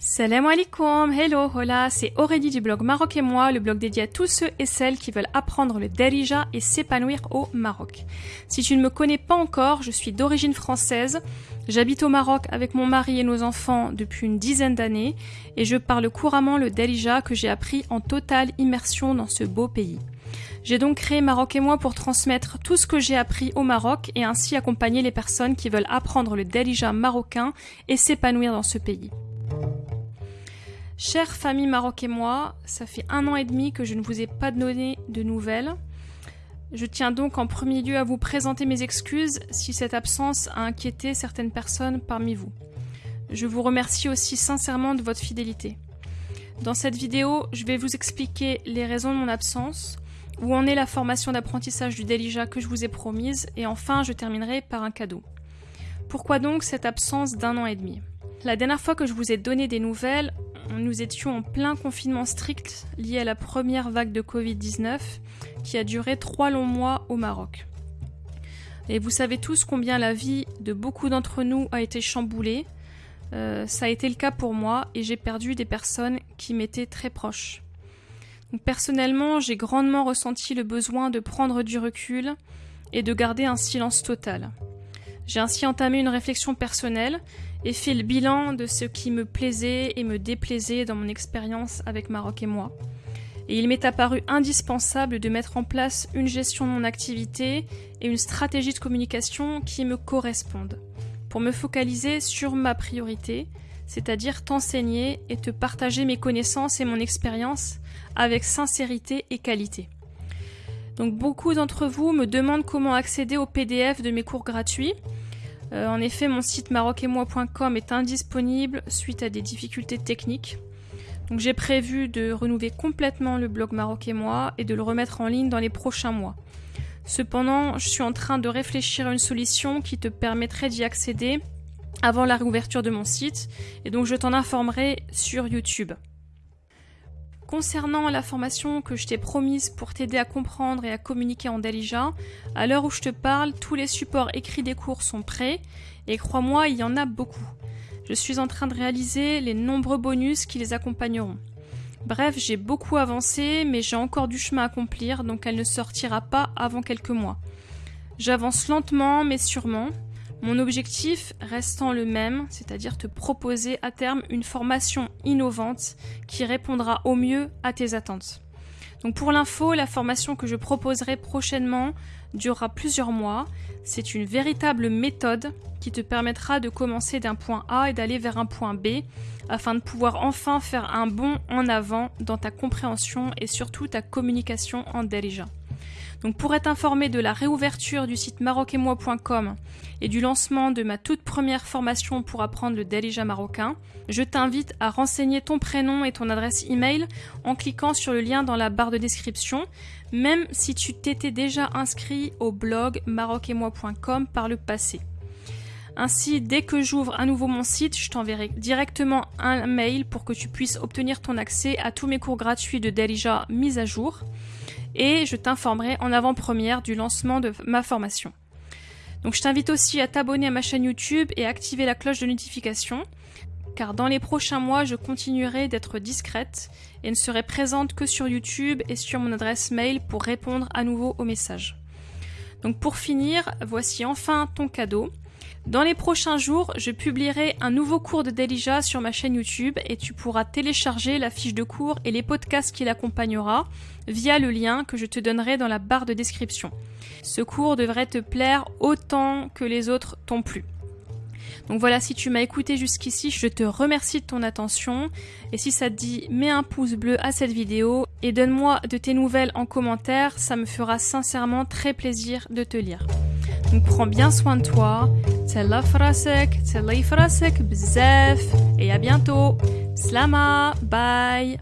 Salam alaikum, hello, hola, c'est Aurélie du blog Maroc et moi, le blog dédié à tous ceux et celles qui veulent apprendre le Darija et s'épanouir au Maroc. Si tu ne me connais pas encore, je suis d'origine française, j'habite au Maroc avec mon mari et nos enfants depuis une dizaine d'années et je parle couramment le Darija que j'ai appris en totale immersion dans ce beau pays. J'ai donc créé Maroc et moi pour transmettre tout ce que j'ai appris au Maroc et ainsi accompagner les personnes qui veulent apprendre le Darija marocain et s'épanouir dans ce pays. Chère famille Maroc et moi, ça fait un an et demi que je ne vous ai pas donné de nouvelles. Je tiens donc en premier lieu à vous présenter mes excuses si cette absence a inquiété certaines personnes parmi vous. Je vous remercie aussi sincèrement de votre fidélité. Dans cette vidéo, je vais vous expliquer les raisons de mon absence, où en est la formation d'apprentissage du Delija que je vous ai promise, et enfin je terminerai par un cadeau. Pourquoi donc cette absence d'un an et demi? La dernière fois que je vous ai donné des nouvelles, nous étions en plein confinement strict lié à la première vague de Covid-19 qui a duré trois longs mois au Maroc. Et vous savez tous combien la vie de beaucoup d'entre nous a été chamboulée. Euh, ça a été le cas pour moi et j'ai perdu des personnes qui m'étaient très proches. personnellement, j'ai grandement ressenti le besoin de prendre du recul et de garder un silence total. J'ai ainsi entamé une réflexion personnelle et fait le bilan de ce qui me plaisait et me déplaisait dans mon expérience avec Maroc et moi. Et il m'est apparu indispensable de mettre en place une gestion de mon activité et une stratégie de communication qui me correspondent, pour me focaliser sur ma priorité, c'est-à-dire t'enseigner et te partager mes connaissances et mon expérience avec sincérité et qualité. Donc beaucoup d'entre vous me demandent comment accéder au PDF de mes cours gratuits. Euh, en effet, mon site maroc-et-moi.com est indisponible suite à des difficultés techniques. Donc j'ai prévu de renouveler complètement le blog Maroc et moi et de le remettre en ligne dans les prochains mois. Cependant, je suis en train de réfléchir à une solution qui te permettrait d'y accéder avant la réouverture de mon site et donc je t'en informerai sur YouTube. Concernant la formation que je t'ai promise pour t'aider à comprendre et à communiquer en Dalija, à l'heure où je te parle, tous les supports écrits des cours sont prêts et crois-moi, il y en a beaucoup. Je suis en train de réaliser les nombreux bonus qui les accompagneront. Bref, j'ai beaucoup avancé, mais j'ai encore du chemin à accomplir, donc elle ne sortira pas avant quelques mois. J'avance lentement, mais sûrement, mon objectif restant le même, c'est-à-dire te proposer à terme une formation innovante qui répondra au mieux à tes attentes. Donc pour l'info, la formation que je proposerai prochainement durera plusieurs mois. C'est une véritable méthode qui te permettra de commencer d'un point A et d'aller vers un point B afin de pouvoir enfin faire un bond en avant dans ta compréhension et surtout ta communication en Derija. Donc pour être informé de la réouverture du site maroc-et-moi.com et du lancement de ma toute première formation pour apprendre le Dalija marocain, je t'invite à renseigner ton prénom et ton adresse email en cliquant sur le lien dans la barre de description, même si tu t'étais déjà inscrit au blog maroc-et-moi.com par le passé. Ainsi, dès que j'ouvre à nouveau mon site, je t'enverrai directement un mail pour que tu puisses obtenir ton accès à tous mes cours gratuits de Dalija mis à jour et je t'informerai en avant-première du lancement de ma formation. Donc je t'invite aussi à t'abonner à ma chaîne YouTube et à activer la cloche de notification car dans les prochains mois, je continuerai d'être discrète et ne serai présente que sur YouTube et sur mon adresse mail pour répondre à nouveau aux messages. Donc pour finir, voici enfin ton cadeau. Dans les prochains jours, je publierai un nouveau cours de Delija sur ma chaîne YouTube et tu pourras télécharger la fiche de cours et les podcasts qui l'accompagnera via le lien que je te donnerai dans la barre de description. Ce cours devrait te plaire autant que les autres t'ont plu. Donc voilà, si tu m'as écouté jusqu'ici, je te remercie de ton attention. Et si ça te dit, mets un pouce bleu à cette vidéo et donne-moi de tes nouvelles en commentaire, ça me fera sincèrement très plaisir de te lire. Donc prends bien soin de toi. Tella frasek, tella frasek bzef. Et à bientôt. Slama, bye.